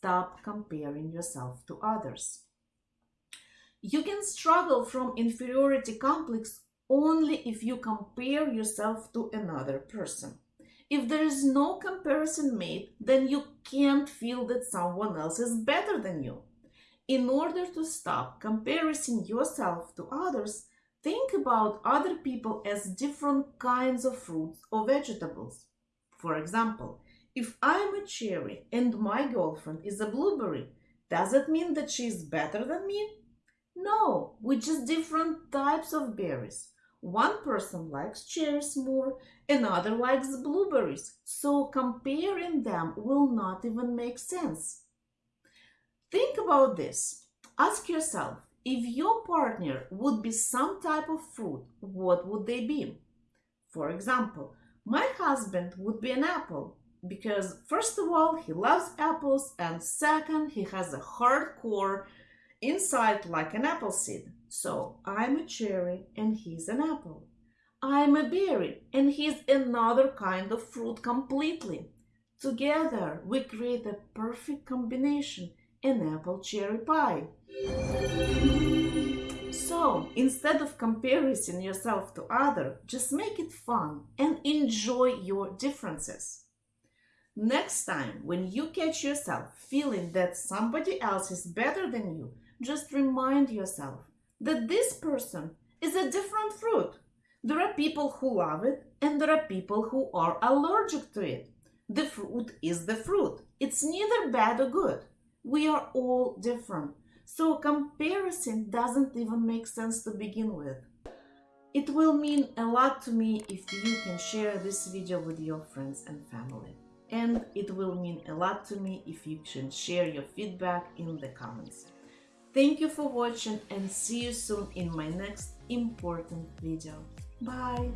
stop comparing yourself to others. You can struggle from inferiority complex only if you compare yourself to another person. If there is no comparison made, then you can't feel that someone else is better than you. In order to stop comparing yourself to others, think about other people as different kinds of fruits or vegetables. For example, if I'm a cherry and my girlfriend is a blueberry, does it mean that she is better than me? No, we're just different types of berries. One person likes cherries more, another likes blueberries, so comparing them will not even make sense. Think about this. Ask yourself, if your partner would be some type of fruit, what would they be? For example, my husband would be an apple because first of all, he loves apples and second, he has a hard core inside like an apple seed. So I'm a cherry and he's an apple. I'm a berry and he's another kind of fruit completely. Together we create a perfect combination an apple cherry pie. So, instead of comparing yourself to other, just make it fun and enjoy your differences. Next time, when you catch yourself feeling that somebody else is better than you, just remind yourself that this person is a different fruit. There are people who love it and there are people who are allergic to it. The fruit is the fruit. It's neither bad or good. We are all different. So comparison doesn't even make sense to begin with. It will mean a lot to me if you can share this video with your friends and family. And it will mean a lot to me if you can share your feedback in the comments. Thank you for watching and see you soon in my next important video. Bye!